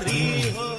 हरी हो